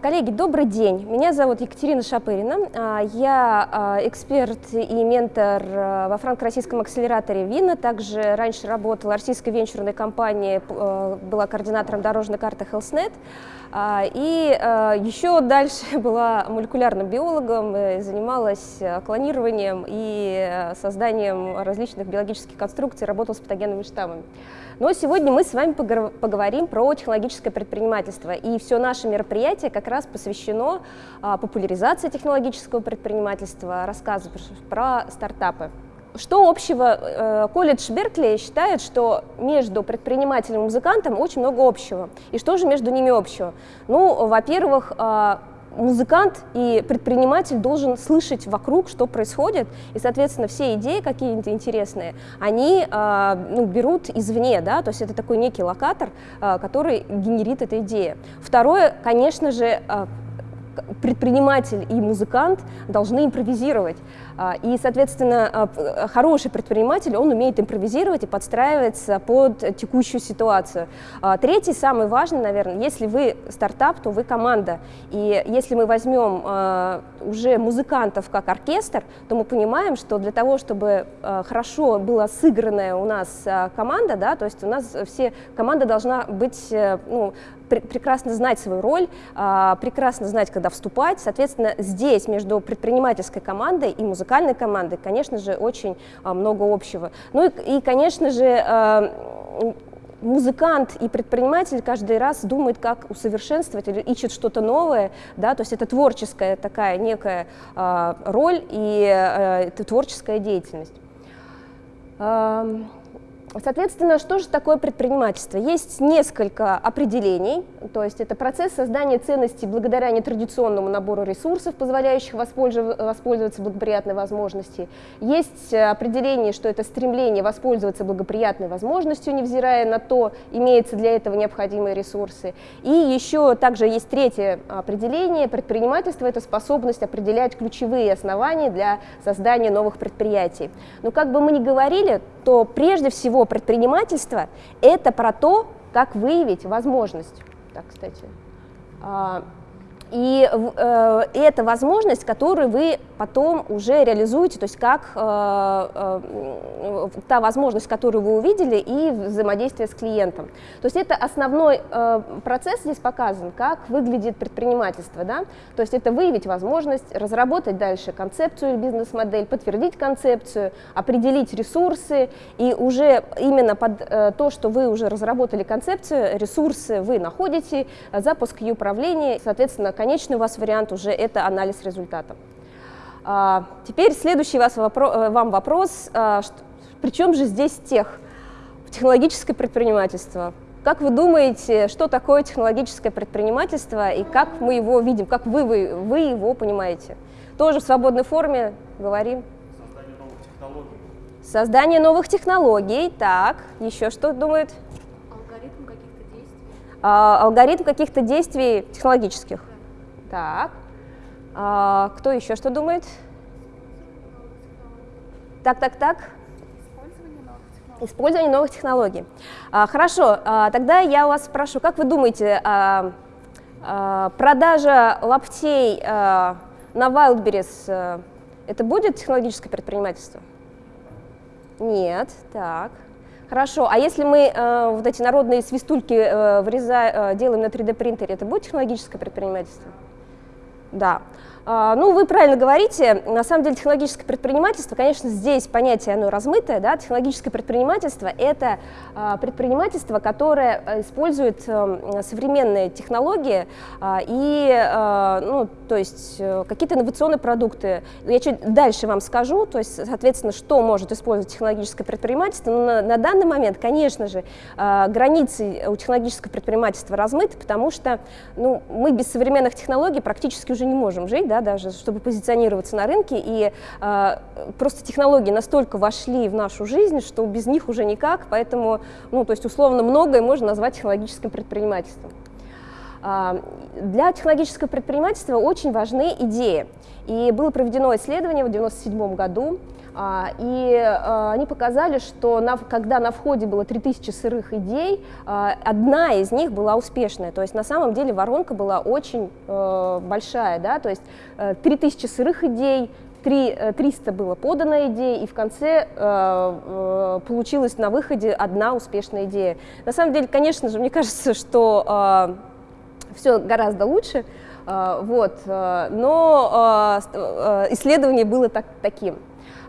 Коллеги, добрый день. Меня зовут Екатерина Шапырина. А, я а, эксперт и ментор а, во франко-российском акселераторе ВИНа. Также раньше работала в российской венчурной компании, была координатором дорожной карты HealthNet. И еще дальше была молекулярным биологом, занималась клонированием и созданием различных биологических конструкций, работала с патогенными штаммами. Но сегодня мы с вами поговорим про технологическое предпринимательство. И все наше мероприятие как раз посвящено а, популяризации технологического предпринимательства, рассказу про стартапы. Что общего? Э, колледж Беркли считает, что между предпринимателем и музыкантом очень много общего. И что же между ними общего? Ну, во-первых, а, музыкант и предприниматель должен слышать вокруг, что происходит, и, соответственно, все идеи какие-то интересные, они э, ну, берут извне, да, то есть это такой некий локатор, э, который генерит эта идея. Второе, конечно же, э, предприниматель и музыкант должны импровизировать. А, и, соответственно, а, хороший предприниматель, он умеет импровизировать и подстраиваться под текущую ситуацию. А, третий, самый важный, наверное, если вы стартап, то вы команда. И если мы возьмем уже музыкантов как оркестр, то мы понимаем, что для того, чтобы хорошо была сыгранная у нас команда, да, то есть у нас все, команда должна быть э, ну, прекрасно знать свою роль, прекрасно знать, когда вступать. Соответственно, здесь между предпринимательской командой и музыкантом музыкальной команды, конечно же, очень а, много общего. Ну и, и конечно же, а, музыкант и предприниматель каждый раз думает, как усовершенствовать или ищет что-то новое, да, то есть это творческая такая некая э, роль и э, творческая деятельность. Соответственно, что же такое предпринимательство? Есть несколько определений, то есть это процесс создания ценностей благодаря нетрадиционному набору ресурсов, позволяющих воспользоваться благоприятной возможностью. Есть определение, что это стремление воспользоваться благоприятной возможностью, невзирая на то, имеются для этого необходимые ресурсы. И еще также есть третье определение, предпринимательство – это способность определять ключевые основания для создания новых предприятий. Но как бы мы ни говорили, то прежде всего всего предпринимательство – это про то, как выявить возможность. Так, кстати. И э, это возможность, которую вы потом уже реализуете, то есть как э, э, та возможность, которую вы увидели, и взаимодействие с клиентом. То есть это основной э, процесс здесь показан, как выглядит предпринимательство. Да? То есть это выявить возможность, разработать дальше концепцию или бизнес-модель, подтвердить концепцию, определить ресурсы, и уже именно под э, то, что вы уже разработали концепцию, ресурсы вы находите, запуск ее управления, соответственно, конечный у вас вариант уже это анализ результатов. А, теперь следующий вас вопро э, вам вопрос, а, что, при чем же здесь тех, технологическое предпринимательство? Как вы думаете, что такое технологическое предпринимательство и как мы его видим, как вы, вы, вы его понимаете? Тоже в свободной форме говорим. Создание новых технологий. Создание новых технологий, так, еще что думают? Алгоритм каких-то действий. А, алгоритм каких-то действий технологических. Так. А, кто еще что думает? Так, так, так. Использование новых технологий. А, хорошо, а, тогда я у вас спрошу, как вы думаете, а, а, продажа лаптей а, на Wildberries а, это будет технологическое предпринимательство? Нет, так. Хорошо, а если мы э, вот эти народные свистульки э, вреза, э, делаем на 3D принтере, это будет технологическое предпринимательство? Да. А, ну, вы правильно говорите, на самом деле технологическое предпринимательство, конечно, здесь понятие оно размытое, да, технологическое предпринимательство – это а, предпринимательство, которое э, использует э, современные технологии а, и, ну, то есть э, какие-то инновационные продукты. Я чуть дальше вам скажу, то есть, соответственно, что может использовать технологическое предпринимательство, но на, на данный момент, конечно же, границы у технологического предпринимательства размыты, потому что, ну, мы без современных технологий практически уже не можем жить, да, даже, чтобы позиционироваться на рынке, и э, просто технологии настолько вошли в нашу жизнь, что без них уже никак, поэтому, ну, то есть условно многое можно назвать технологическим предпринимательством. А, для технологического предпринимательства очень важны идеи. И было проведено исследование в 1997 году, и а, они показали, что на, когда на входе было 3000 сырых идей, одна из них была успешная. То есть на самом деле воронка была очень э, большая. Да? То есть 3000 э, сырых идей, 3, 300 было подано идей, и в конце э, получилась на выходе одна успешная идея. На самом деле, конечно же, мне кажется, что все гораздо лучше, а, вот, а, но а, исследование было так, таким.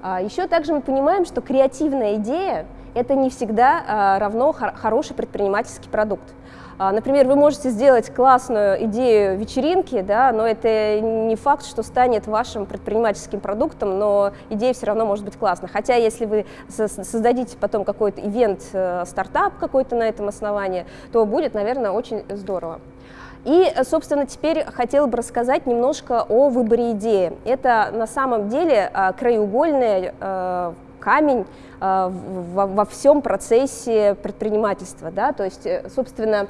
Еще также мы понимаем, что креативная идея – это не всегда равно хороший предпринимательский продукт. Например, вы можете сделать классную идею вечеринки, да, но это не факт, что станет вашим предпринимательским продуктом, но идея все равно может быть классной. Хотя если вы создадите потом какой-то ивент, э, стартап какой-то на этом основании, то будет, наверное, очень здорово. И, собственно, теперь хотела бы рассказать немножко о выборе идеи. Это на самом деле а, краеугольный э, камень э, во всем процессе предпринимательства. Да? То есть, э, собственно,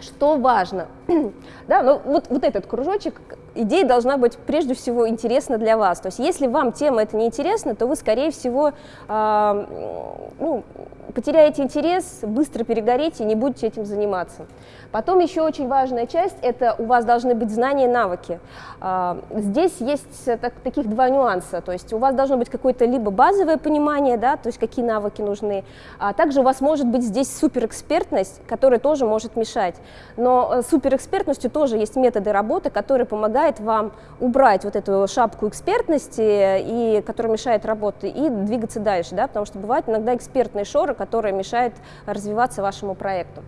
что важно? да, ну, вот, вот этот кружочек, идея должна быть прежде всего интересна для вас. То есть если вам тема это не интересна, то вы, скорее всего, э, ну, потеряете интерес, быстро перегорите и не будете этим заниматься. Потом еще очень важная часть – это у вас должны быть знания и навыки. Э, здесь есть так, таких два нюанса. То есть у вас должно быть какое-то либо базовое понимание, да, то есть какие навыки нужны, а также у вас может быть здесь суперэкспертность, которая тоже может мешать. Но э, суперэкспертностью тоже есть методы работы, которые помогают вам убрать вот эту шапку экспертности, и, которая мешает работе, и двигаться дальше, да, потому что бывают иногда экспертные шоры, которые мешают развиваться вашему проекту.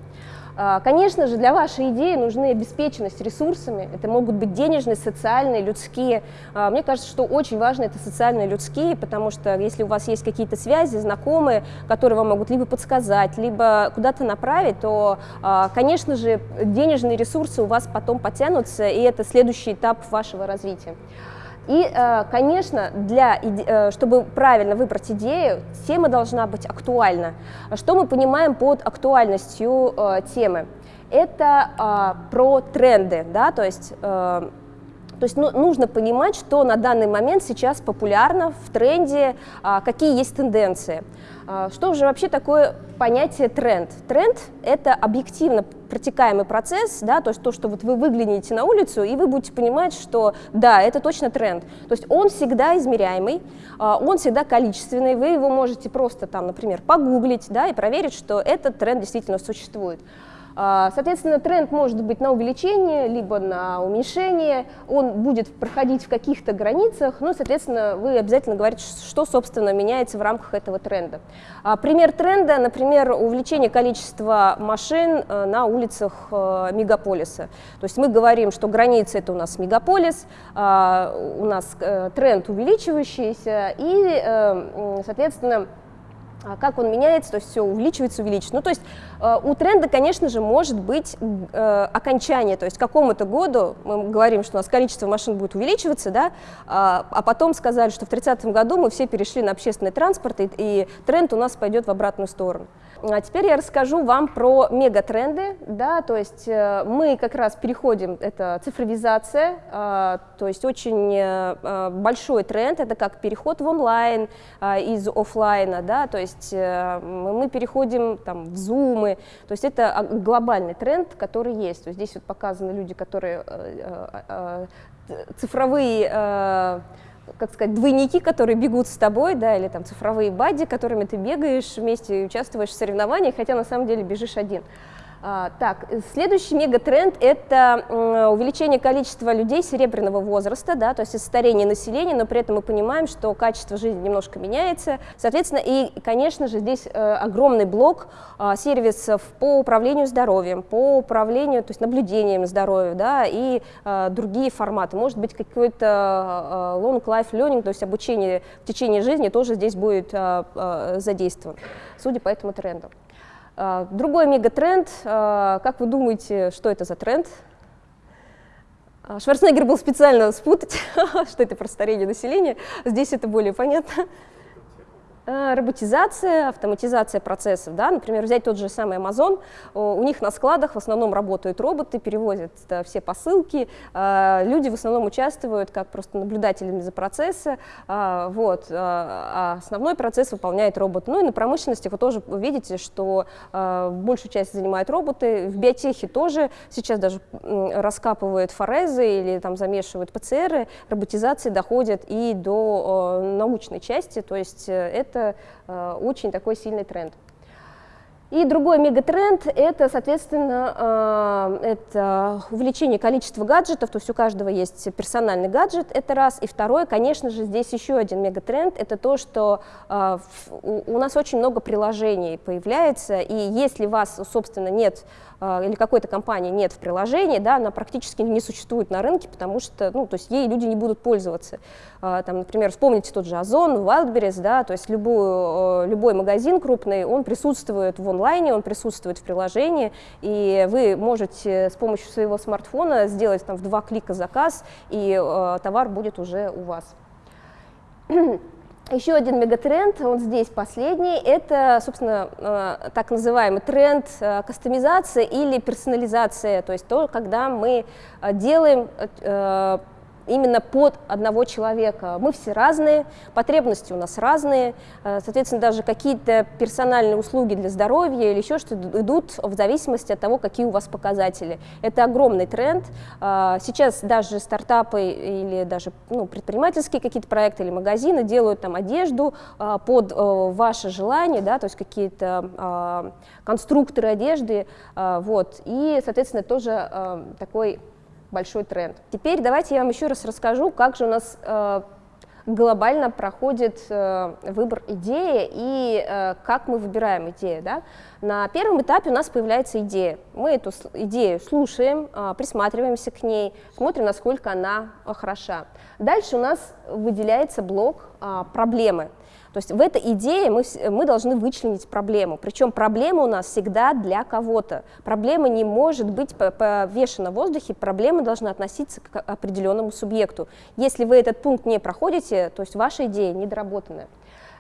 А, конечно же, для вашей идеи нужны обеспеченность ресурсами. Это могут быть денежные, социальные, людские. А, мне кажется, что очень важно это социальные, людские, потому что если у вас есть какие-то связи, знакомые, которые вам могут либо подсказать, либо куда-то направить, то, а, конечно же, денежные ресурсы у вас потом потянутся, и это следующий этап вашего развития. И, э, конечно, для, э, чтобы правильно выбрать идею, тема должна быть актуальна. Что мы понимаем под актуальностью э, темы? Это про тренды, да, то есть то есть ну, нужно понимать, что на данный момент сейчас популярно, в тренде, какие есть тенденции. А, что же вообще такое понятие тренд? Тренд – это объективно протекаемый процесс, да, то есть то, что вот вы выглянете на улицу, и вы будете понимать, что да, это точно тренд. То есть он всегда измеряемый, а, он всегда количественный, вы его можете просто там, например, погуглить да, и проверить, что этот тренд действительно существует. А, соответственно, тренд может быть на увеличение, либо на уменьшение, он будет проходить в каких-то границах, ну, соответственно, вы обязательно говорите, что, собственно, меняется в рамках этого тренда. А, пример тренда, например, увеличение количества машин э, на улицах э, мегаполиса. То есть мы говорим, что граница – это у нас мегаполис, а, у нас э, тренд увеличивающийся, и, соответственно, как он меняется, то есть все увеличивается, увеличивается. Ну, то есть э, у тренда, конечно же, может быть э, окончание, то есть к какому-то году мы говорим, что у нас количество машин будет увеличиваться, да, а, а потом сказали, что в 30-м году мы все перешли на общественный транспорт, и, и тренд у нас пойдет в обратную сторону. А теперь я расскажу вам про мегатренды, да, то есть э, мы как раз переходим, это цифровизация, э, то есть очень э, большой тренд, это как переход в онлайн из офлайна, да, то есть мы переходим там в зумы, то есть это а, глобальный тренд, который есть. То есть здесь вот показаны люди, которые цифровые как сказать, двойники, которые бегут с тобой, да, или там цифровые бади, которыми ты бегаешь вместе и участвуешь в соревнованиях, хотя на самом деле бежишь один. А, так, следующий мегатренд – это увеличение количества людей серебряного возраста, да, то есть старение населения, но при этом мы понимаем, что качество жизни немножко меняется. Соответственно, и, конечно же, здесь э, огромный блок а, сервисов по управлению здоровьем, по управлению, то есть наблюдением здоровья, да, и а, другие форматы. Может быть, какой-то long life learning, то есть обучение в течение жизни тоже здесь будет задействован, судя по этому тренду. А, другой мегатренд, а, как вы думаете, что это за тренд? А, Шварценеггер был специально спутать, что это про старение населения, здесь это более понятно. Э, роботизация, автоматизация процессов, да, например, взять тот же самый Amazon, у них на складах в основном работают роботы, перевозят да, все посылки, э, люди в основном участвуют как просто наблюдателями за процессом, э, вот, а основной процесс выполняет робот. Ну и на промышленности вы тоже видите, что большую часть занимают роботы, в биотехе тоже сейчас даже раскапывают форезы или там замешивают ПЦРы, роботизация доходит и до научной части, то есть это э, очень такой сильный тренд. И другой мегатренд – это, соответственно, э, это увеличение количества гаджетов, то есть у каждого есть персональный гаджет, это раз. И второе, конечно же, здесь еще один мегатренд – это то, что э, у нас очень много приложений появляется, и если вас, собственно, нет или какой-то компании нет в приложении, да, она практически не существует на рынке, потому что, ну, то есть ей люди не будут пользоваться. А, там, например, вспомните тот же Озон, Wildberries, да, то есть любую, любой магазин крупный, он присутствует в онлайне, он присутствует в приложении, и вы можете с помощью своего смартфона сделать там в два клика заказ, и э, товар будет уже у вас. Еще один мегатренд, он здесь последний, это, собственно, э, так называемый тренд э, кастомизации или персонализация, то есть то, когда мы э, делаем именно под одного человека. Мы все разные, потребности у нас разные, э, соответственно, даже какие-то персональные услуги для здоровья или еще что-то идут в зависимости от того, какие у вас показатели. Это огромный тренд. Э, сейчас даже стартапы или даже ну, предпринимательские какие-то проекты или магазины делают там одежду э, под ваше желание, да, то есть какие-то конструкторы одежды, вот, и, соответственно, тоже такой большой тренд. Теперь давайте я вам еще раз расскажу, как же у нас э, глобально проходит э, выбор идеи и э, как мы выбираем идею. Да? На первом этапе у нас появляется идея. Мы эту идею слушаем, э, присматриваемся к ней, смотрим, насколько она хороша. Дальше у нас выделяется блок э, проблемы. То есть в этой идее мы, мы должны вычленить проблему. Причем проблема у нас всегда для кого-то. Проблема не может быть повешена в воздухе, проблема должна относиться к определенному субъекту. Если вы этот пункт не проходите, то есть ваша идея недоработанная.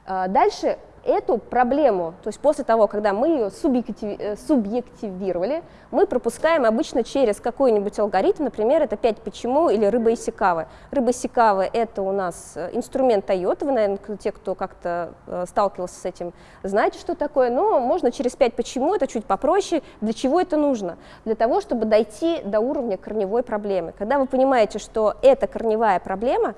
А, дальше эту проблему, то есть после того, когда мы ее субъектив, э, субъективировали, мы пропускаем обычно через какой-нибудь алгоритм, например, это 5 почему или рыба Исикавы. Рыба Исикавы – это у нас э, инструмент Toyota, вы, наверное, те, кто как-то э, сталкивался с этим, знаете, что такое, но можно через 5 почему, это чуть попроще. Для чего это нужно? Для того, чтобы дойти до уровня корневой проблемы. Когда вы понимаете, что это корневая проблема,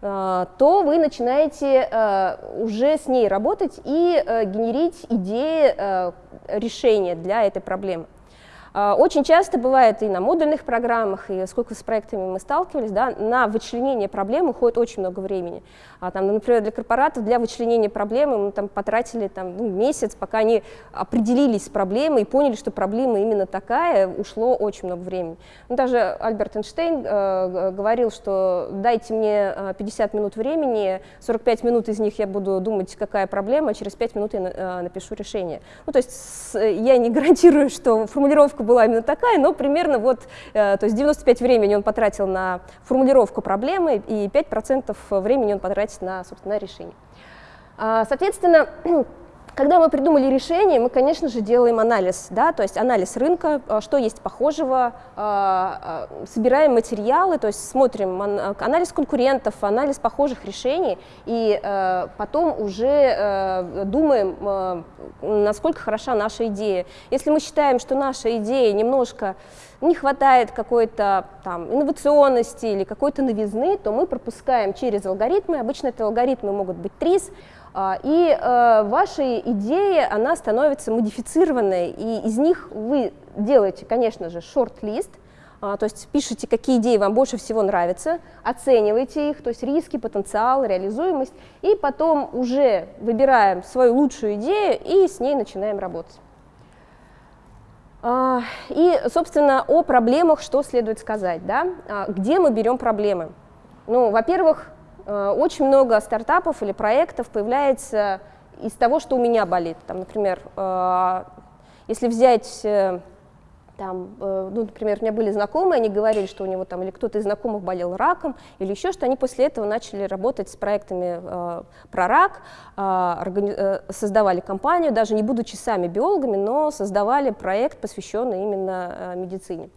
то вы начинаете э, уже с ней работать и э, генерить идеи решения для этой проблемы. А, очень часто бывает и на модульных программах, и сколько с проектами мы сталкивались, да, на вычленение проблем уходит очень много времени. А, там, например, для корпоратов для вычленения проблемы мы там, потратили там, ну, месяц, пока они определились с проблемой и поняли, что проблема именно такая, ушло очень много времени. Ну, даже Альберт Эйнштейн э, говорил, что дайте мне 50 минут времени, 45 минут из них я буду думать, какая проблема, а через 5 минут я э, напишу решение. Ну, то есть с, я не гарантирую, что формулировка формулировка была именно такая, но примерно вот, э, то есть 95 времени он потратил на формулировку проблемы, и 5% времени он потратит на, собственно, решение. А, соответственно, Когда мы придумали решение, мы, конечно же, делаем анализ, да, то есть анализ рынка, а, что есть похожего, а, а, собираем материалы, то есть смотрим анализ конкурентов, анализ похожих решений, и потом уже думаем, насколько хороша наша идея. Если мы считаем, что наша идея немножко не хватает какой-то там инновационности или какой-то новизны, то мы пропускаем через алгоритмы, обычно это алгоритмы могут быть ТРИС, и э, ваша идея, она становится модифицированной, и из них вы делаете, конечно же, шорт-лист, а, то есть пишите, какие идеи вам больше всего нравятся, оцениваете их, то есть риски, потенциал, реализуемость, и потом уже выбираем свою лучшую идею и с ней начинаем работать. А, и, собственно, о проблемах что следует сказать, да? Где мы берем проблемы? Ну, во-первых, очень много стартапов или проектов появляется из того, что у меня болит. Там, например, э, если взять э, там, э, ну, например, у меня были знакомые, они говорили, что у него там или кто-то из знакомых болел раком, или еще что, они после этого начали работать с проектами э, про рак, э, э, создавали компанию, даже не будучи сами биологами, но создавали проект, посвященный именно э, медицине.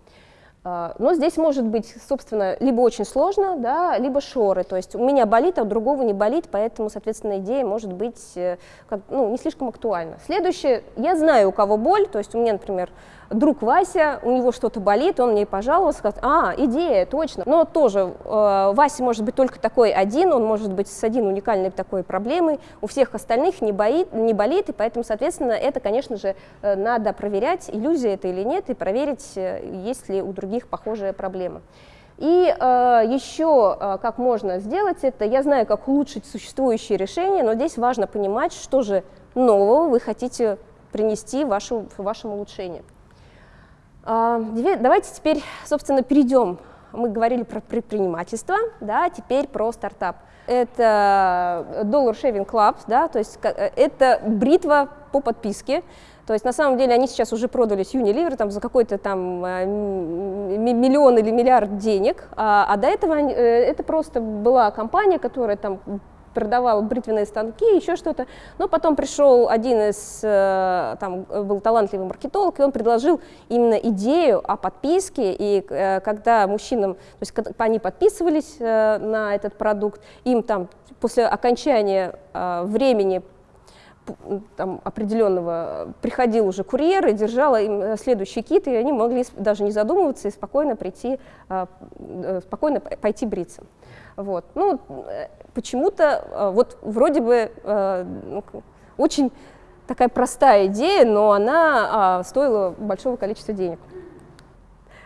Э, но здесь может быть, собственно, либо очень сложно, да, либо шоры. То есть у меня болит, а у другого не болит, поэтому, соответственно, идея может быть э, как, ну, не слишком актуальна. Следующее, я знаю, у кого боль, то есть у меня, например, друг Вася, у него что-то болит, он мне пожаловался, сказал, а, идея, точно. Но тоже э, Вася может быть только такой один, он может быть с один уникальной такой проблемой, у всех остальных не, боит, не болит, и поэтому, соответственно, это, конечно же, э, надо проверять, иллюзия это или нет, и проверить, э, есть ли у других похожая проблема. И э, еще э, как можно сделать это, я знаю, как улучшить существующие решения, но здесь важно понимать, что же нового вы хотите принести вашу, в вашем улучшении. А, давайте теперь, собственно, перейдем. Мы говорили про предпринимательство, да, теперь про стартап. Это Dollar Shaving Club, да, то есть э, это бритва по подписке. То есть на самом деле они сейчас уже продались Unilever там, за какой-то там э, миллион или миллиард денег, а, а до этого э, это просто была компания, которая там продавал бритвенные станки, еще что-то. Но потом пришел один из, э, там был талантливый маркетолог, и он предложил именно идею о подписке, и э, когда мужчинам, то есть они подписывались э, на этот продукт, им там после окончания времени там, определенного приходил уже курьер и держала им следующий кит, и они могли даже не задумываться и спокойно прийти, спокойно пойти бриться. Вот. Ну, почему-то э, вот вроде бы э, ну, очень такая простая идея, но она а, стоила большого количества денег.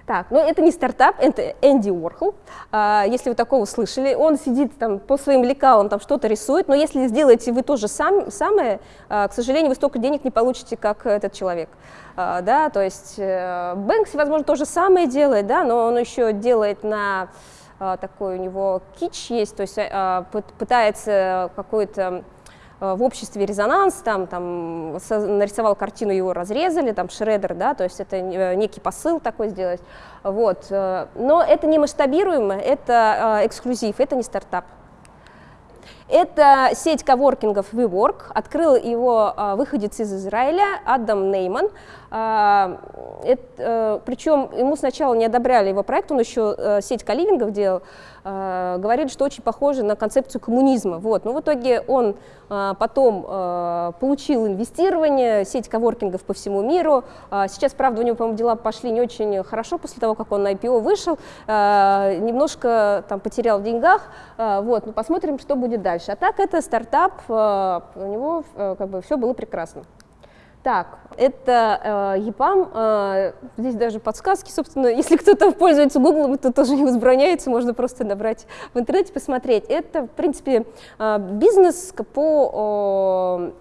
Так, но это не стартап, это Энди Уорхол. А, если вы такого слышали, он сидит там по своим лекалам, там что-то рисует, но если сделаете вы тоже сам, самое, а, к сожалению, вы столько денег не получите, как этот человек. А, да, то есть э, Бэнкси, возможно, то же самое делает, да, но он еще делает на а, такой у него кич есть, то есть а, пытается какой-то в обществе резонанс, там, там нарисовал картину, его разрезали, там шредер, да, то есть это э, некий посыл такой сделать, вот. Э, но это не масштабируемо, это эксклюзив, это не стартап. Это сеть коворкингов WeWork, открыл его выходец из Израиля Адам Нейман. А, э, причем ему сначала не одобряли его проект, он еще э, сеть каливингов делал, а, говорили, что очень похоже на концепцию коммунизма. Вот. Но в итоге он а, потом получил инвестирование, сеть коворкингов по всему миру. Сейчас, правда, у него, по-моему, дела пошли не очень хорошо после того, как он на IPO вышел, немножко там потерял в деньгах. Вот. Но посмотрим, что будет дальше. А так это стартап, у него э, как бы все было прекрасно. Так, это э, EPAM, э, здесь даже подсказки, собственно, если кто-то пользуется Google, это тоже не возбраняется, можно просто набрать в интернете, посмотреть. Это, в принципе, э, бизнес по...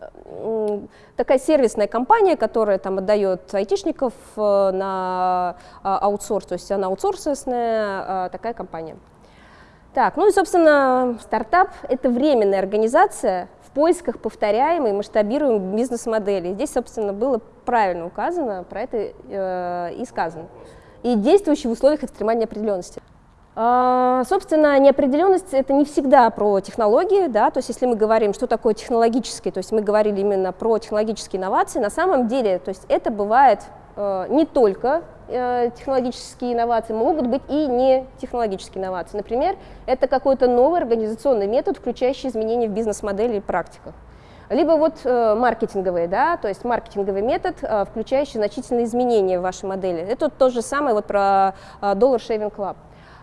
Э, такая сервисная компания, которая там отдает айтишников э, на э, аутсорс, то есть она аутсорсная такая компания. Так, ну и, собственно, стартап — это временная организация, в поисках повторяемой, масштабируемой бизнес-модели. Здесь, собственно, было правильно указано, про это э, и сказано. И действующий в условиях экстремальной неопределенности. А, собственно, неопределенность это не всегда про технологии, да, то есть если мы говорим, что такое технологический, то есть мы говорили именно про технологические инновации, на самом деле, то есть это бывает э, не только технологические инновации, могут быть и не технологические инновации. Например, это какой-то новый организационный метод, включающий изменения в бизнес-модели и практиках. Либо вот э, маркетинговые, да, то есть маркетинговый метод, э, включающий значительные изменения в вашей модели. Это то же самое вот про э, Dollar Shaving Club.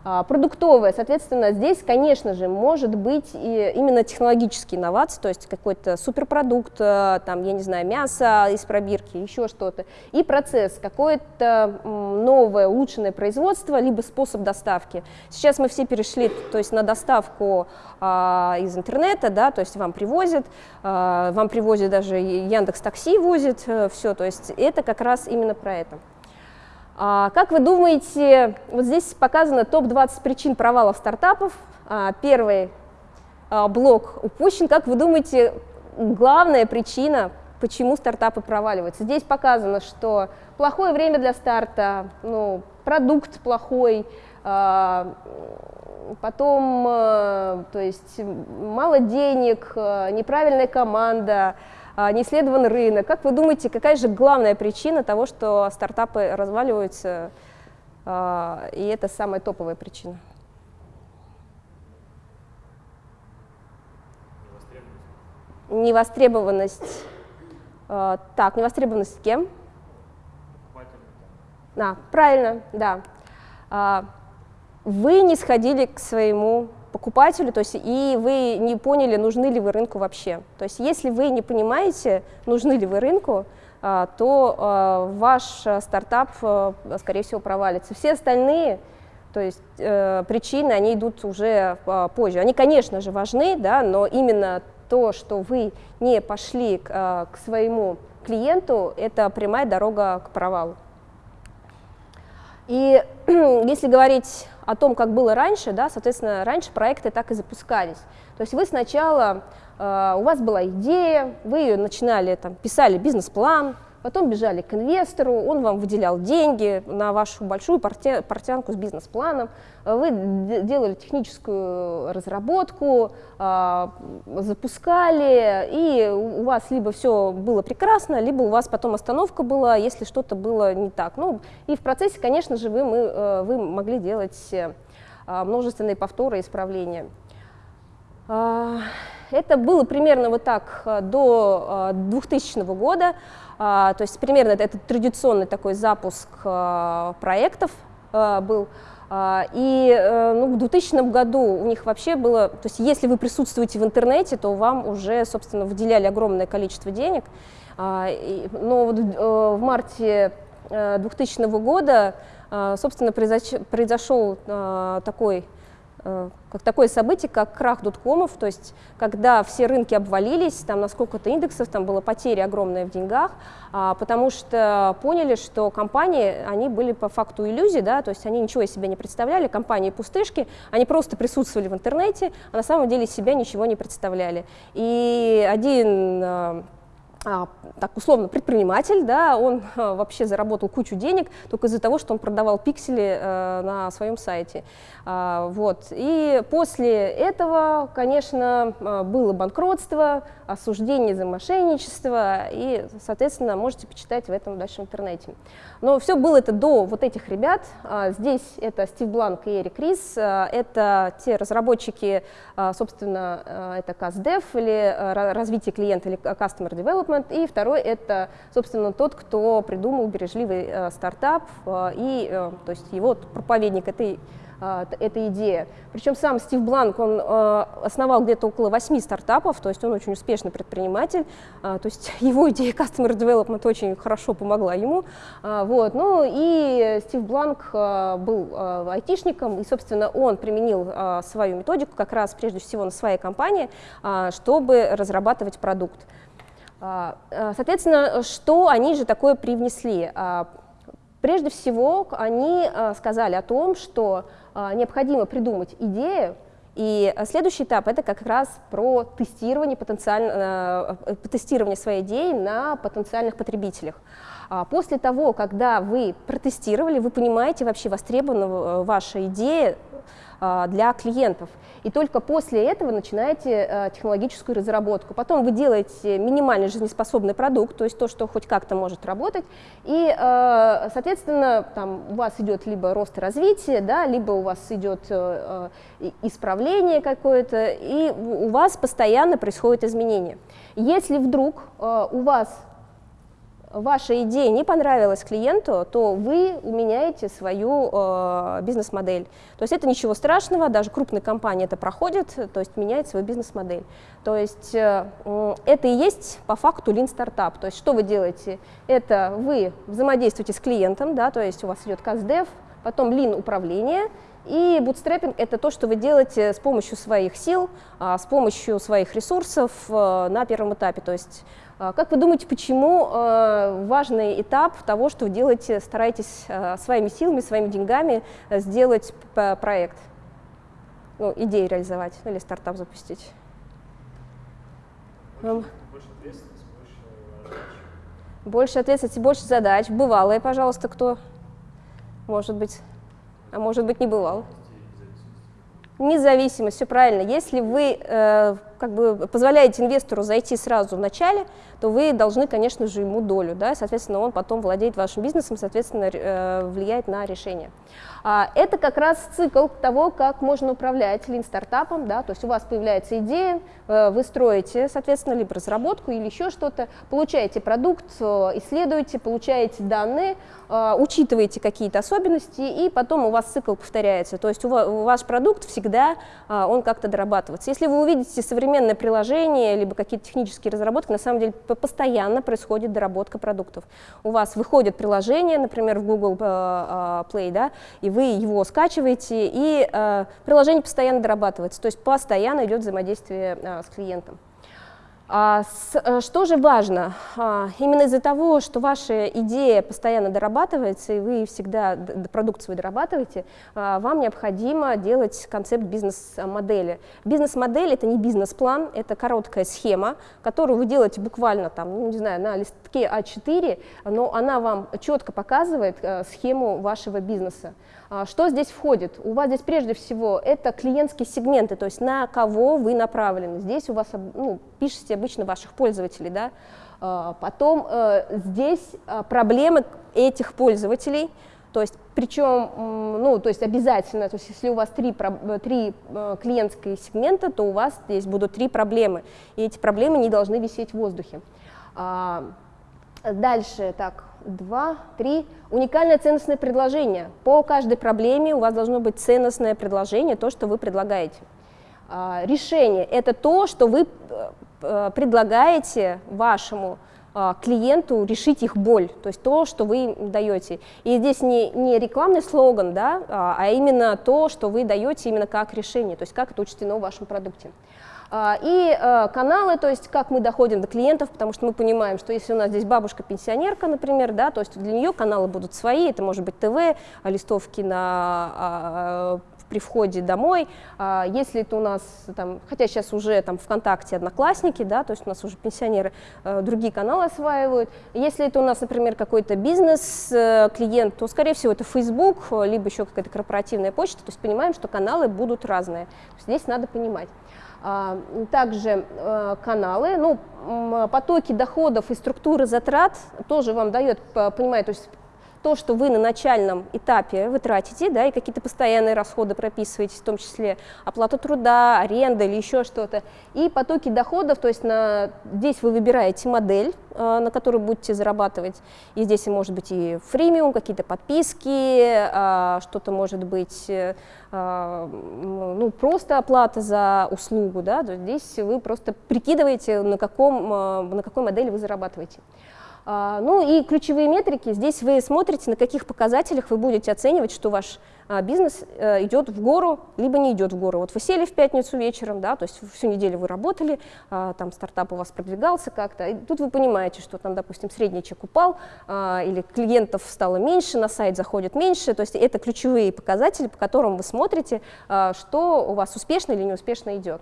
А, продуктовая, соответственно, здесь, конечно же, может быть и именно технологические инновации, то есть какой-то суперпродукт, э, там, я не знаю, мясо из пробирки, еще что-то, и процесс, какое-то новое улучшенное производство, либо способ доставки. Сейчас мы все перешли, то есть на доставку а, из интернета, да, то есть вам привозят, а, вам привозят даже Яндекс Такси возит, э, все, то есть это как раз именно про это. А, как вы думаете, вот здесь показано топ-20 причин провалов стартапов. А, первый а, блок упущен. Как вы думаете, главная причина почему стартапы проваливаются. Здесь показано, что плохое время для старта, ну, продукт плохой, потом, то есть мало денег, неправильная команда, не исследован рынок. Как вы думаете, какая же главная причина того, что стартапы разваливаются, а, и это самая топовая причина? Невостребованность. А, так, невостребованность кем? Да, правильно, да вы не сходили к своему покупателю, то есть и вы не поняли, нужны ли вы рынку вообще. То есть если вы не понимаете, нужны ли вы рынку, а, то а, ваш стартап, а, скорее всего, провалится. Все остальные то есть э, причины, они идут уже позже. Они, конечно же, важны, да, но именно то, что вы не пошли к, к своему клиенту, это прямая дорога к провалу. И если говорить о том, как было раньше, да, соответственно, раньше проекты так и запускались. То есть вы сначала, э, у вас была идея, вы ее начинали, там, писали бизнес-план, потом бежали к инвестору, он вам выделял деньги на вашу большую портянку с бизнес-планом, вы делали техническую разработку, а, запускали, и у вас либо все было прекрасно, либо у вас потом остановка была, если что-то было не так. Ну, и в процессе, конечно же, вы, мы, э, вы могли делать э, множественные повторы исправления. А, это было примерно вот так э, до 2000 года. А, то есть примерно это, традиционный такой запуск а, проектов а, был. И э, ну, в 2000 году у них вообще было, то есть если вы присутствуете в интернете, то вам уже, собственно, выделяли огромное количество денег. Но э, в марте 2000 э, года, собственно, произошел такой как такое событие, как крах доткомов, то есть когда все рынки обвалились, там на сколько-то индексов, там была потеря огромная в деньгах, а, потому что поняли, что компании, они были по факту иллюзий, да, то есть они ничего из себя не представляли, компании пустышки, они просто присутствовали в интернете, а на самом деле себя ничего не представляли. И один э, так условно предприниматель, да, он а, вообще заработал кучу денег только из-за того, что он продавал пиксели э, на своем сайте. А, вот. И после этого, конечно, было банкротство, осуждение за мошенничество, и, соответственно, можете почитать в этом дальше в интернете. Но все было это до вот этих ребят. Здесь это Стив Бланк и Эрик Рис, это те разработчики, собственно, это CastDev или развитие клиента или Customer Development, Development, и второй это, собственно, тот, кто придумал бережливый э, стартап, э, и, э, то есть его проповедник этой э, эта идея. Причем сам Стив Бланк, он э, основал где-то около восьми стартапов, то есть он очень успешный предприниматель, э, то есть его идея Customer Development очень хорошо помогла ему. Вот. Ну и Стив Бланк был айтишником, и, собственно, он применил свою методику как раз прежде всего на своей компании, чтобы разрабатывать продукт. А, а, соответственно, что они же такое привнесли? А, прежде всего, они сказали о том, что необходимо придумать идею, и следующий этап это как раз про тестирование, потенциально, э, тестирование своей идеи на потенциальных потребителях. После того, когда вы протестировали, вы понимаете вообще востребована э, ваша идея а, для клиентов. И только после этого начинаете а, технологическую разработку. Потом вы делаете минимально жизнеспособный продукт, то есть то, что хоть как-то может работать. И, а, соответственно, там у вас идет либо рост и развитие, да, либо у вас идет исправление какое-то, и у вас постоянно происходят изменения. Если вдруг у вас ваша идея не понравилась клиенту, то вы меняете свою э, бизнес-модель. То есть это ничего страшного, даже крупные компании это проходят, то есть меняет свою бизнес-модель. То есть э, это и есть по факту Lean стартап. То есть что вы делаете? Это вы взаимодействуете с клиентом, да, то есть у вас идет CastDev, потом Lean управление, и бутстрепинг – это то, что вы делаете с помощью своих сил, а, с помощью своих ресурсов э, на первом этапе. То есть как вы думаете, почему э, важный этап того, что вы делаете, стараетесь э, своими силами, своими деньгами э, сделать проект, ну, идею реализовать ну, или стартап запустить? Больше, больше ответственности, больше Больше ответственности, больше задач. Бывалые, пожалуйста, кто? Может быть. А может быть, не бывал. Независимость, все правильно. Если вы как бы позволяете инвестору зайти сразу в начале, то вы должны, конечно же, ему долю, да, соответственно, он потом владеет вашим бизнесом, соответственно, э, влияет на решение. А, это как раз цикл того, как можно управлять лин-стартапом, да, то есть у вас появляется идея, э, вы строите, соответственно, либо разработку или еще что-то, получаете продукт, э, исследуете, получаете данные, учитываете какие-то особенности, и потом у вас цикл повторяется, то есть у вас, ваш продукт всегда, он как-то дорабатывается. Если вы увидите современное приложение, либо какие-то технические разработки, на самом деле постоянно происходит доработка продуктов. У вас выходит приложение, например, в Google Play, да, и вы его скачиваете, и э, приложение постоянно дорабатывается, то есть постоянно идет взаимодействие э, с клиентом. А э, что же важно? А, именно из-за того, что ваша идея постоянно дорабатывается, и вы всегда продукт свой дорабатываете, а, вам необходимо делать концепт бизнес-модели. Бизнес-модель — это не бизнес-план, это короткая схема, которую вы делаете буквально там, ну, не знаю, на листке А4, но она вам четко показывает э, схему вашего бизнеса. А, что здесь входит? У вас здесь прежде всего это клиентские сегменты, то есть на кого вы направлены. Здесь у вас ну, пишете обычно ваших пользователей, да? А, потом э, здесь а, проблемы этих пользователей, то есть причем, ну, то есть обязательно, то есть если у вас три, три э, клиентские сегмента, то у вас здесь будут три проблемы, и эти проблемы не должны висеть в воздухе. Дальше, так, два, три. Уникальное ценностное предложение. По каждой проблеме у вас должно быть ценностное предложение, то, что вы предлагаете. А, решение – это то, что вы э, э, предлагаете вашему а, клиенту решить их боль, то есть то, что вы даете. И здесь не, не рекламный слоган, да, а, а именно то, что вы даете именно как решение, то есть как это учтено в вашем продукте. А, и э, каналы, то есть как мы доходим до клиентов, потому что мы понимаем, что если у нас здесь бабушка-пенсионерка, например, да, то есть для нее каналы будут свои, это может быть ТВ, листовки на а, при входе домой, а, если это у нас, там, хотя сейчас уже там ВКонтакте одноклассники, да, то есть у нас уже пенсионеры э, другие каналы осваивают, если это у нас, например, какой-то бизнес-клиент, э, то, скорее всего, это Facebook, либо еще какая-то корпоративная почта, то есть понимаем, что каналы будут разные, здесь надо понимать. А, также э, каналы, ну, потоки доходов и структуры затрат тоже вам дает понимать, то есть то, что вы на начальном этапе вы тратите, да, и какие-то постоянные расходы прописываете, в том числе оплата труда, аренда или еще что-то, и потоки доходов, то есть на, здесь вы выбираете модель, э, на которую будете зарабатывать, и здесь может быть и фримиум, какие-то подписки, э, что-то может быть, э, ну, просто оплата за услугу, да, то здесь вы просто прикидываете, на, каком, на какой модели вы зарабатываете. А, ну и ключевые метрики, здесь вы смотрите, на каких показателях вы будете оценивать, что ваш бизнес э, идет в гору, либо не идет в гору. Вот вы сели в пятницу вечером, да, то есть всю неделю вы работали, а, там стартап у вас продвигался как-то, и тут вы понимаете, что там, допустим, средний чек упал, или клиентов стало меньше, на сайт заходит меньше, то есть это ключевые показатели, по которым вы смотрите, что у вас успешно или неуспешно идет.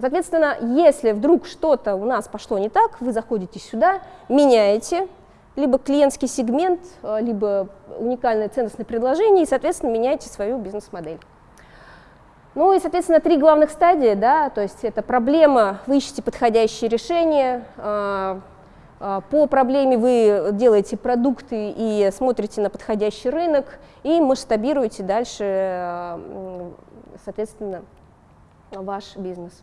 Соответственно, если вдруг что-то у нас пошло не так, вы заходите сюда, меняете либо клиентский сегмент, э, либо уникальное ценностное предложение, и, соответственно, меняете свою бизнес-модель. Ну и, соответственно, три главных стадии, да, то есть это проблема, вы ищете подходящее решение, э, э, по проблеме вы делаете продукты и смотрите на подходящий рынок, и масштабируете дальше, соответственно, ваш бизнес.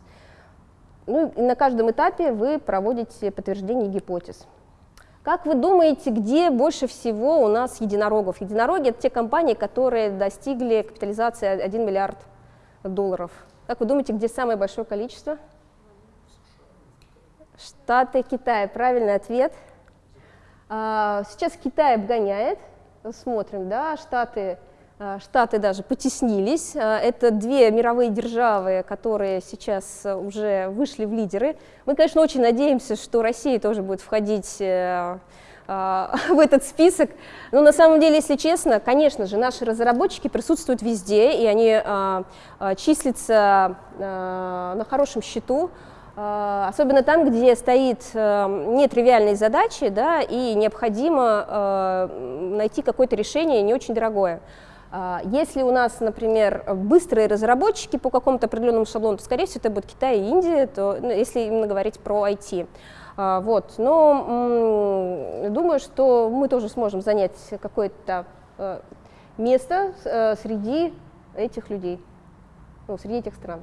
Ну, и на каждом этапе вы проводите подтверждение гипотез. Как вы думаете, где больше всего у нас единорогов? Единороги – это те компании, которые достигли капитализации 1 миллиард долларов. Как вы думаете, где самое большое количество? Штаты, Китай. Правильный ответ. А, сейчас Китай обгоняет. Смотрим, да, Штаты Штаты даже потеснились. А, это две мировые державы, которые сейчас уже вышли в лидеры. Мы, конечно, очень надеемся, что Россия тоже будет входить э, в этот список. Но на самом деле, если честно, конечно же, наши разработчики присутствуют везде, и они числятся на хорошем счету. особенно там, где стоит э, нетривиальные задачи, да, и необходимо э, найти какое-то решение не очень дорогое. А, если у нас, например, быстрые разработчики по какому-то определенному шаблону, то, скорее всего, это будет Китай и Индия, то, ну, если именно говорить про IT. А, вот. Но думаю, что мы тоже сможем занять какое-то э, место среди этих людей, ну, среди этих стран.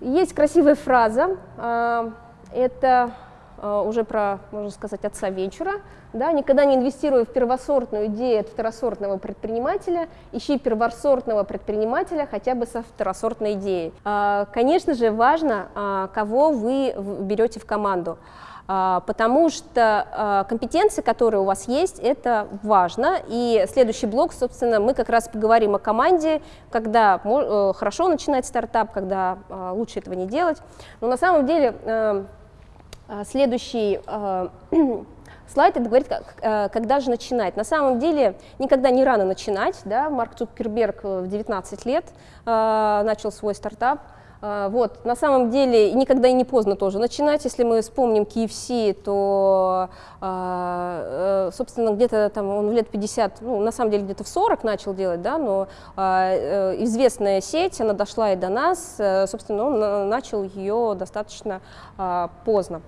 Есть красивая фраза, а, это а, уже про, можно сказать, отца вечера. Да, никогда не инвестируя в первосортную идею от второсортного предпринимателя, ищи первосортного предпринимателя хотя бы со второсортной идеей. А, конечно же, важно, кого вы берете в команду. А, потому что а, компетенции, которые у вас есть, это важно. И следующий блок, собственно, мы как раз поговорим о команде, когда э, хорошо начинать стартап, когда а, лучше этого не делать. Но на самом деле следующий слайд это говорит, когда же начинать. На самом деле никогда не рано начинать. Да? Марк Цукерберг в 19 лет начал свой стартап. Вот, на самом деле никогда и не поздно тоже начинать. Если мы вспомним KFC, то, э, собственно, где-то там он в лет 50, ну, на самом деле где-то в 40 начал делать, да, но э, известная сеть, она дошла и до нас, э, собственно, он начал ее достаточно поздно.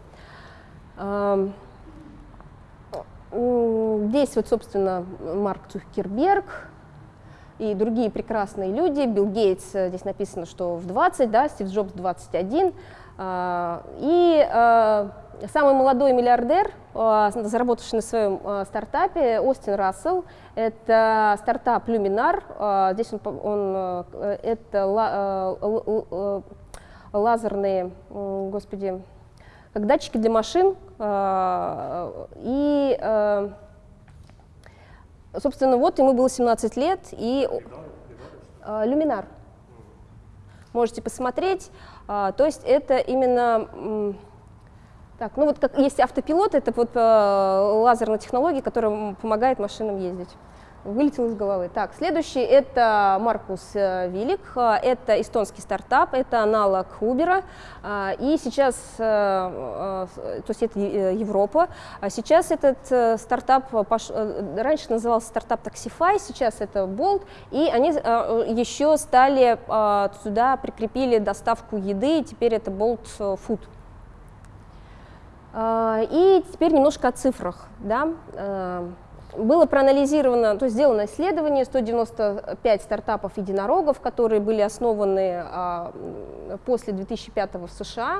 Здесь вот, собственно, Марк Цукерберг, и другие прекрасные люди. Билл Гейтс, э, здесь написано, что в 20, да, Стив Джобс 21. А, и а, самый молодой миллиардер, а, заработавший на своем стартапе, Остин Рассел, это стартап Luminar. Здесь он, он это лазерные, господи, как датчики для машин. И Собственно, вот ему было 17 лет, и э, люминар. Можете посмотреть. То есть это именно... Так, ну вот как есть автопилот, это вот э, лазерная технология, которая помогает машинам ездить вылетел из головы. Так, следующий это Маркус э, Вилик, э, это эстонский стартап, это аналог Uber, э, и сейчас, то есть это Европа, а сейчас этот стартап, раньше назывался стартап Taxify, сейчас это Bolt, и они еще стали, сюда прикрепили доставку еды, и теперь это Bolt Food. И теперь немножко о цифрах. Да? Было проанализировано, то есть сделано исследование, 195 стартапов единорогов, которые были основаны а, после 2005 в США.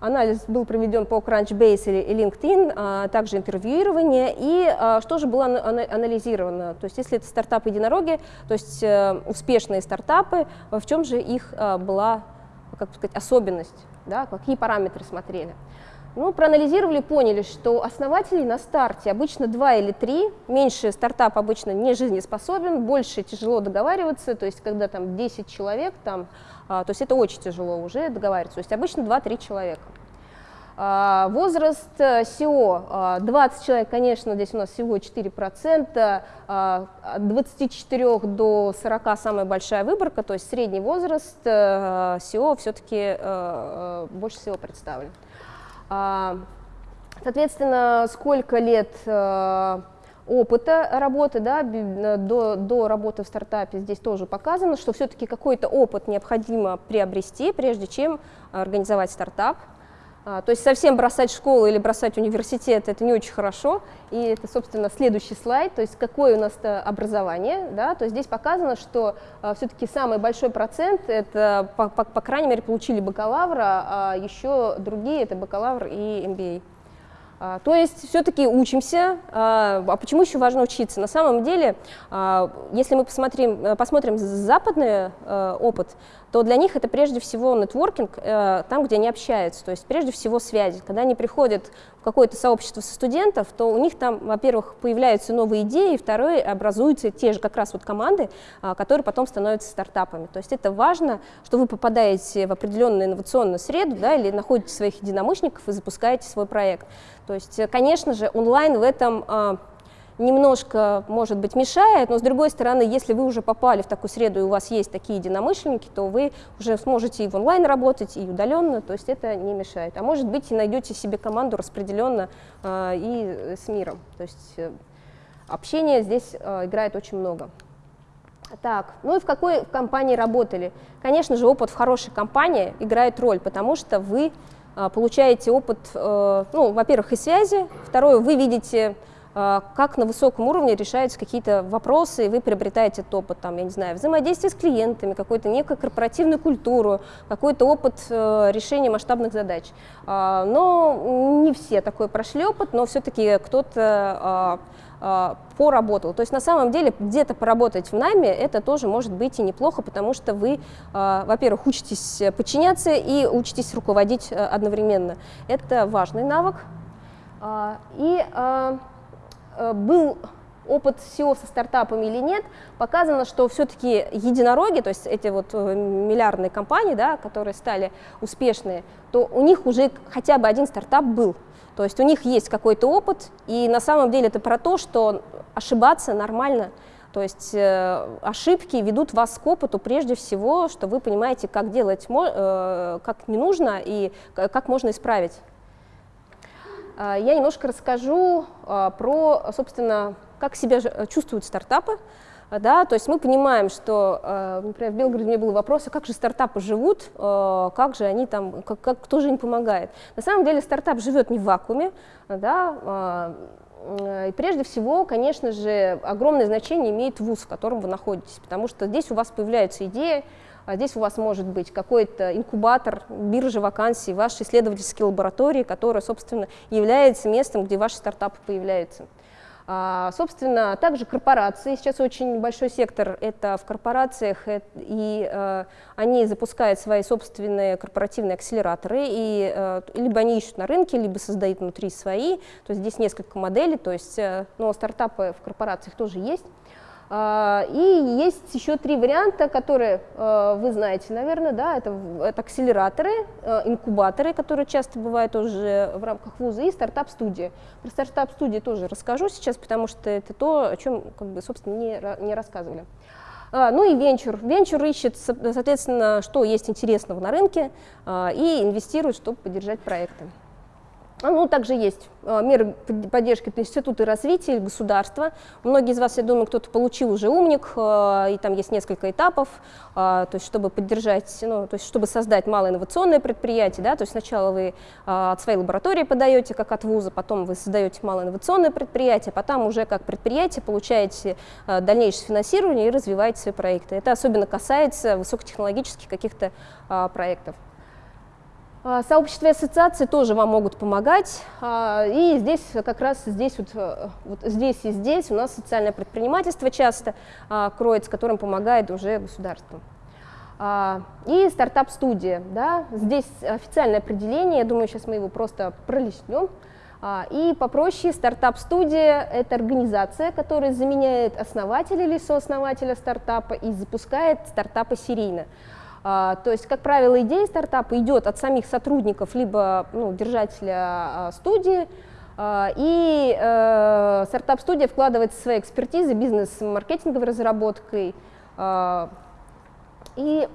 Анализ был проведен по Crunchbase и LinkedIn, а, также интервьюирование. И а, что же было анализировано? То есть если это стартапы-единороги, то есть а, успешные стартапы, в чем же их а, была как сказать, особенность, да, какие параметры смотрели? Ну, проанализировали, поняли, что основателей на старте обычно два или три, меньше стартап обычно не жизнеспособен, больше тяжело договариваться, то есть когда там 10 человек, там, а, то есть это очень тяжело уже договариваться, то есть обычно 2-3 человека. А, возраст SEO а, 20 человек, конечно, здесь у нас всего 4%, а, от 24 до 40 самая большая выборка, то есть средний возраст SEO все-таки а, больше всего представлен. А, соответственно, сколько лет э, опыта работы, да, до, до работы в стартапе здесь тоже показано, что все-таки какой-то опыт необходимо приобрести, прежде чем организовать стартап. А, то есть совсем бросать школу или бросать университет – это не очень хорошо. И это, собственно, следующий слайд, то есть какое у нас образование. Да? То есть здесь показано, что а, все-таки самый большой процент – это, по, по, по крайней мере, получили бакалавра, а еще другие – это бакалавр и MBA. А, то есть все-таки учимся. А, а почему еще важно учиться? На самом деле, а, если мы посмотрим, посмотрим западный опыт, то для них это прежде всего нетворкинг, э, там, где они общаются, то есть прежде всего связи. Когда они приходят в какое-то сообщество со студентов, то у них там, во-первых, появляются новые идеи, второе, образуются те же как раз вот команды, а, которые потом становятся стартапами. То есть это важно, что вы попадаете в определенную инновационную среду да, или находите своих единомышленников и запускаете свой проект. То есть, конечно же, онлайн в этом а, немножко, может быть, мешает, но с другой стороны, если вы уже попали в такую среду и у вас есть такие единомышленники, то вы уже сможете и в онлайн работать, и удаленно, то есть это не мешает. А может быть, и найдете себе команду распределенно э, и с миром. То есть э, общение здесь э, играет очень много. Так, ну и в какой компании работали? Конечно же, опыт в хорошей компании играет роль, потому что вы э, получаете опыт, э, ну, во-первых, и связи, второе, вы видите как на высоком уровне решаются какие-то вопросы, и вы приобретаете этот опыт, там, я не знаю, взаимодействие с клиентами, какую-то некую корпоративную культуру, какой-то опыт э, решения масштабных задач. А, но не все такой прошли опыт, но все-таки кто-то а, поработал. То есть на самом деле где-то поработать в найме это тоже может быть и неплохо, потому что вы, во-первых, учитесь подчиняться и учитесь руководить э, одновременно. Это важный навык. И был опыт SEO со стартапами или нет, показано, что все-таки единороги, то есть эти вот э, миллиардные компании, да, которые стали успешные, то у них уже хотя бы один стартап был. То есть у них есть какой-то опыт, и на самом деле это про то, что ошибаться нормально. То есть э, ошибки ведут вас к опыту прежде всего, что вы понимаете, как делать, э, как не нужно и как можно исправить. А, я немножко расскажу а, про, собственно, как себя чувствуют стартапы. А, да, то есть мы понимаем, что, например, в Белгороде у меня был вопрос, а как же стартапы живут, как же они там, как, как, кто же им помогает. На самом деле стартап живет не в вакууме, да, и прежде всего, конечно же, огромное значение имеет вуз, в котором вы находитесь, потому что здесь у вас появляются идеи, а здесь у вас может быть какой-то инкубатор, биржа вакансий, вашей исследовательской лаборатории, которая, собственно, является местом, где ваши стартапы появляются. А, собственно, также корпорации. Сейчас очень большой сектор это в корпорациях, и э, они запускают свои собственные корпоративные акселераторы, и э, либо они ищут на рынке, либо создают внутри свои. То есть здесь несколько моделей, то есть э, но стартапы в корпорациях тоже есть. А, и есть еще три варианта, которые э, вы знаете, наверное, да, это, это акселераторы, э, инкубаторы, которые часто бывают тоже в рамках вуза, и стартап-студии. Про стартап-студии тоже расскажу сейчас, потому что это то, о чем, как бы, собственно, не, не рассказывали. А, ну и венчур. Венчур ищет, соответственно, что есть интересного на рынке а, и инвестирует, чтобы поддержать проекты. А, ну, также есть а, меры поддержки от Института развития государства. Многие из вас, я думаю, кто-то получил уже умник, а, и там есть несколько этапов, то есть чтобы поддержать, ну, то есть чтобы создать малоинновационное предприятие, да, то есть сначала вы от своей лаборатории подаете, как от вуза, потом вы создаете малоинновационное предприятие, потом уже как предприятие получаете дальнейшее финансирование и развиваете свои проекты. Это особенно касается высокотехнологических каких-то проектов. А, сообщества и ассоциации тоже вам могут помогать. А, и здесь как раз здесь вот, э, вот здесь и здесь у нас социальное предпринимательство часто а, кроется, которым помогает уже государство. И стартап-студия. Да? Здесь официальное определение, я думаю, сейчас мы его просто пролистнем. И попроще, стартап-студия – это организация, которая заменяет основателя или сооснователя стартапа и запускает стартапы серийно. А, то есть, как правило, идея стартапа идет от самих сотрудников, либо ну, держателя а, студии, а, и э, стартап-студия вкладывает свои экспертизы, бизнес-маркетинговой разработкой, и,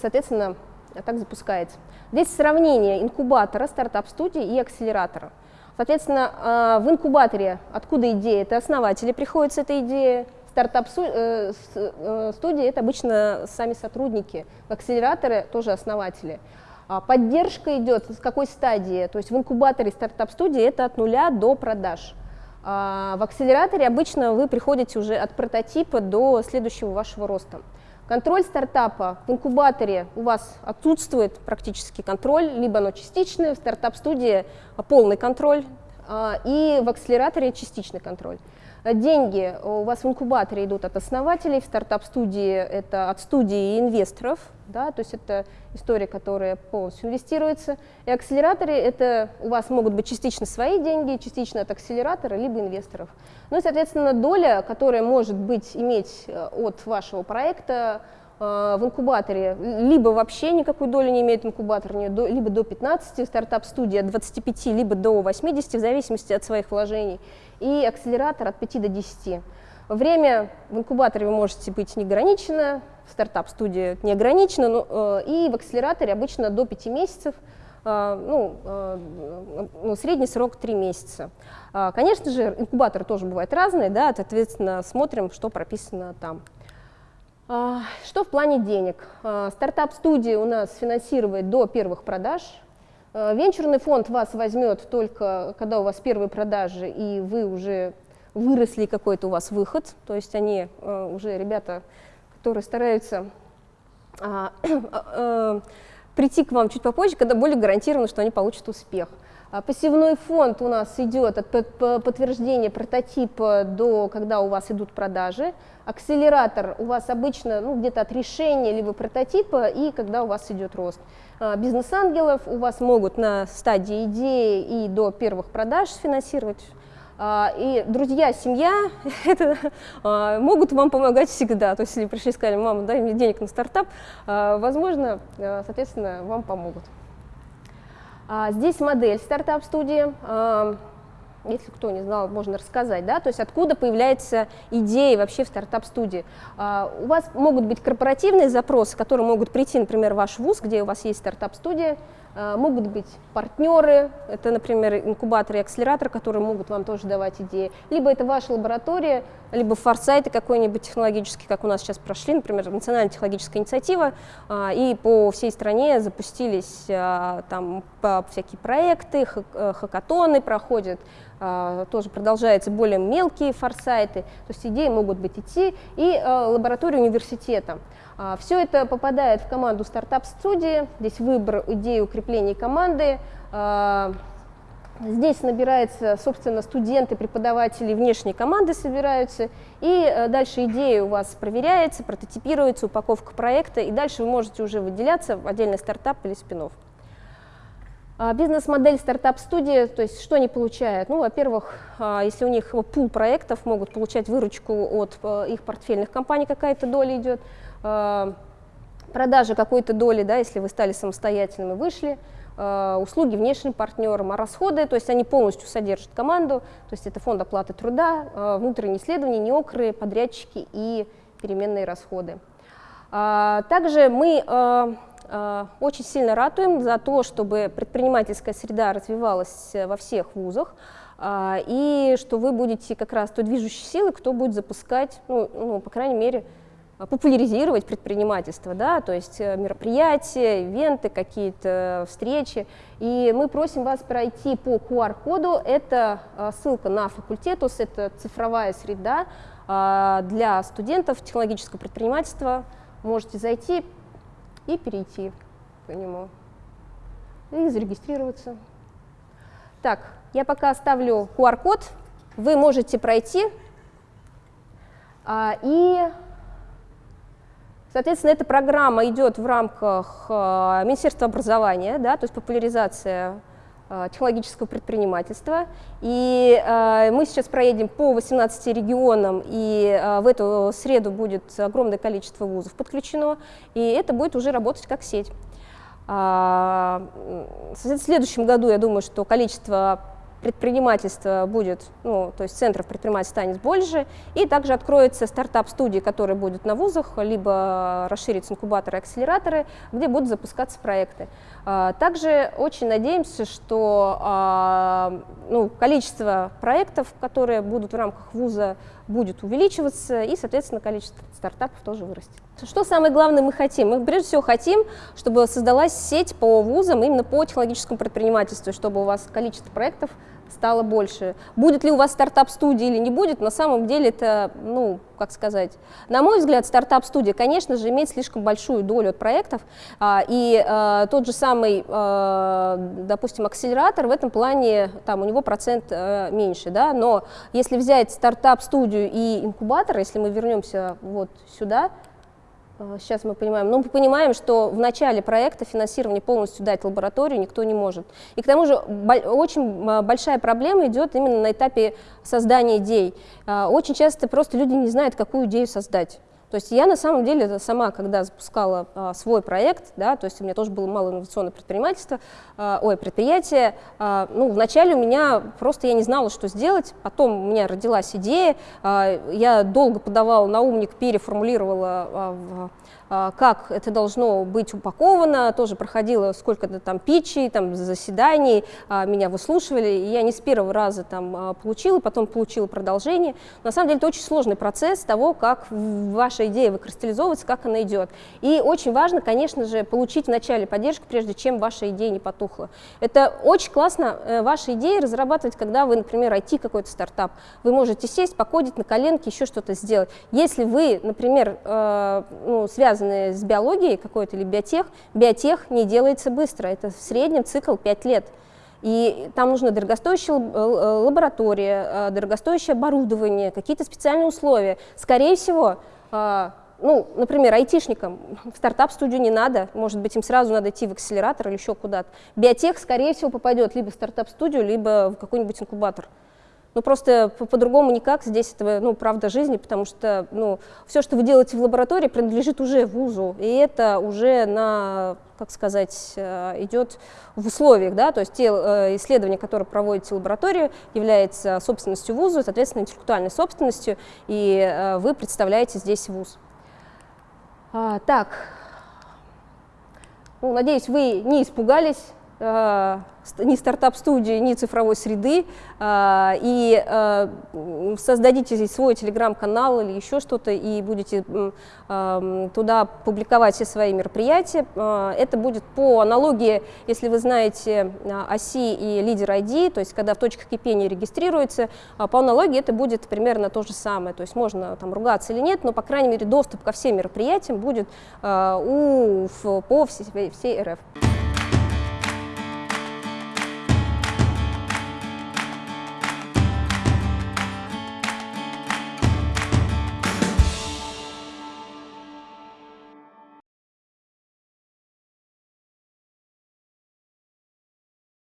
соответственно, так запускается. Здесь сравнение инкубатора, стартап-студии и акселератора. Соответственно, в инкубаторе откуда идея? Это основатели приходят с этой идеей, Стартап-студии э, э, это обычно сами сотрудники, акселераторы тоже основатели. А поддержка идет с какой стадии? То есть в инкубаторе стартап-студии это от нуля до продаж. А в акселераторе обычно вы приходите уже от прототипа до следующего вашего роста. Контроль стартапа в инкубаторе у вас отсутствует практически контроль, либо оно частичное, в стартап-студии полный контроль, а, и в акселераторе частичный контроль. Деньги у вас в инкубаторе идут от основателей, в стартап-студии это от студии и инвесторов, да, то есть это история, которая полностью инвестируется. И акселераторы это у вас могут быть частично свои деньги, частично от акселератора, либо инвесторов. Ну и, соответственно, доля, которая может быть иметь э, от вашего проекта, в инкубаторе либо вообще никакой доли не имеет инкубатор, либо до 15, стартап-студия от 25, либо до 80, в зависимости от своих вложений, и акселератор от 5 до 10. Время в инкубаторе вы можете быть неограничено, в стартап-студии неограничено, но, и в акселераторе обычно до 5 месяцев – а, ну, ну, средний срок 3 месяца. А, конечно же, инкубаторы тоже бывают разные, да, соответственно, смотрим, что прописано там. Что в плане денег? Стартап-студия у нас финансирует до первых продаж. Венчурный фонд вас возьмет только, когда у вас первые продажи, и вы уже выросли, какой-то у вас выход. То есть они уже ребята, которые стараются прийти к вам чуть попозже, когда более гарантировано, что они получат успех. А пассивной фонд у нас идет от подтверждения прототипа до когда у вас идут продажи. Акселератор у вас обычно ну, где-то от решения либо прототипа и когда у вас идет рост. А бизнес-ангелов у вас могут на стадии идеи и до первых продаж финансировать а, и друзья, семья это, могут вам помогать всегда. То есть, если пришли и сказали, мама, дай мне денег на стартап, возможно, соответственно, вам помогут. Здесь модель стартап-студии. Если кто не знал, можно рассказать, да, то есть откуда появляется идея вообще в стартап-студии. У вас могут быть корпоративные запросы, которые могут прийти, например, в ваш вуз, где у вас есть стартап-студия, а, могут быть партнеры, это, например, инкубатор и акселератор, которые могут вам тоже давать идеи. Либо это ваша лаборатория, либо форсайты какой-нибудь технологический, как у нас сейчас прошли, например, национальная технологическая инициатива, а, и по всей стране запустились а, там всякие проекты, э, хакатоны проходят, тоже продолжаются более мелкие форсайты, то есть идеи могут быть идти, и лаборатория университета. А, Все это попадает в команду стартап-студии, здесь выбор идеи укрепления команды, а, Здесь набирается, собственно, студенты, преподаватели внешней команды собираются, и э, дальше идея у вас проверяется, прототипируется, упаковка проекта, и дальше вы можете уже выделяться в отдельный стартап или спин а, Бизнес-модель стартап-студии, то есть что они получают? Ну, во-первых, если у них пул проектов, могут получать выручку от э, их портфельных компаний, какая-то доля идет. Продажи какой-то доли, да, если вы стали самостоятельными, вышли, э, услуги внешним партнерам, а расходы, то есть они полностью содержат команду, то есть это фонд оплаты труда, внутренние исследования, неокры, подрядчики и переменные расходы. Также мы очень сильно ратуем за то, чтобы предпринимательская среда развивалась во всех вузах, и что вы будете как раз той движущей силой, кто будет запускать, ну, ну по крайней мере, а, популяризировать предпринимательство, да, то есть э, мероприятия, ивенты, какие-то встречи. И мы просим вас пройти по QR-коду, это а, ссылка на факультетус, это цифровая среда а, для студентов технологического предпринимательства. Можете зайти и перейти по нему. И зарегистрироваться. Так, я пока оставлю QR-код, вы можете пройти. И Соответственно, эта программа идет в рамках э, Министерства образования, да, то есть популяризация технологического предпринимательства. И э, мы сейчас проедем по 18 регионам, и э, в эту среду будет огромное количество вузов подключено, и это будет уже работать как сеть. Э, в следующем году, я думаю, что количество предпринимательство будет, ну, то есть центров предпринимательства станет больше, и также откроются стартап-студии, которые будут на вузах, либо расширятся инкубаторы акселераторы, где будут запускаться проекты. А, также очень надеемся, что а, ну, количество проектов, которые будут в рамках вуза, будет увеличиваться, и, соответственно, количество стартапов тоже вырастет. Что самое главное мы хотим? Мы прежде всего хотим, чтобы создалась сеть по вузам именно по технологическому предпринимательству, чтобы у вас количество проектов стало больше. Будет ли у вас стартап-студия или не будет, на самом деле это, ну, как сказать, на мой взгляд, стартап-студия, конечно же, имеет слишком большую долю от проектов, а, и а, тот же самый, а, допустим, акселератор в этом плане, там, у него процент а, меньше, да, но если взять стартап-студию и инкубатор, если мы вернемся вот сюда, сейчас мы понимаем, но мы понимаем, что в начале проекта финансирование полностью дать лабораторию никто не может. И к тому же очень э, большая проблема идет именно на этапе создания идей. Э, очень часто просто люди не знают, какую идею создать. То есть я на самом деле сама, когда запускала а, свой проект, да, то есть у меня тоже было мало инновационное предпринимательство, а, ой, предприятие, а, ну, вначале у меня просто я не знала, что сделать, потом у меня родилась идея, а, я долго подавала на умник, переформулировала а, в как это должно быть упаковано, тоже проходила сколько-то там питчей, там заседаний, а, меня выслушивали, и я не с первого раза там а, получила, потом получила продолжение. На самом деле это очень сложный процесс того, как ваша идея выкристаллизовывается, как она идет. И очень важно, конечно же, получить вначале поддержку, прежде чем ваша идея не потухла. Это очень классно э, ваши идеи разрабатывать, когда вы, например, IT какой-то стартап. Вы можете сесть, покодить на коленке, еще что-то сделать. Если вы, например, э, ну, связаны связанные с биологией какой-то или биотех, биотех не делается быстро, это в среднем цикл 5 лет. И там нужна дорогостоящая лаборатория, э, дорогостоящее оборудование, какие-то специальные условия. Скорее всего, э, ну, например, айтишникам в стартап-студию не надо, может быть, им сразу надо идти в акселератор или еще куда-то. Биотех, скорее всего, попадет либо в стартап-студию, либо в какой-нибудь инкубатор. Ну, просто по-другому по никак, здесь это, ну, правда жизни, потому что, ну, все, что вы делаете в лаборатории, принадлежит уже вузу, и это уже на, как сказать, э, идет в условиях, да, то есть те э, исследования, которые проводите в лаборатории, являются собственностью вуза, соответственно, интеллектуальной собственностью, и э, вы представляете здесь вуз. А, так, ну, надеюсь, вы не испугались, ни стартап-студии, ни цифровой среды, а, и а, создадите свой телеграм-канал или еще что-то, и будете а, туда публиковать все свои мероприятия. Это будет по аналогии, если вы знаете оси и лидер ID, то есть когда в точках кипения регистрируется, по аналогии это будет примерно то же самое, то есть можно там ругаться или нет, но, по крайней мере, доступ ко всем мероприятиям будет у, по всей, всей РФ.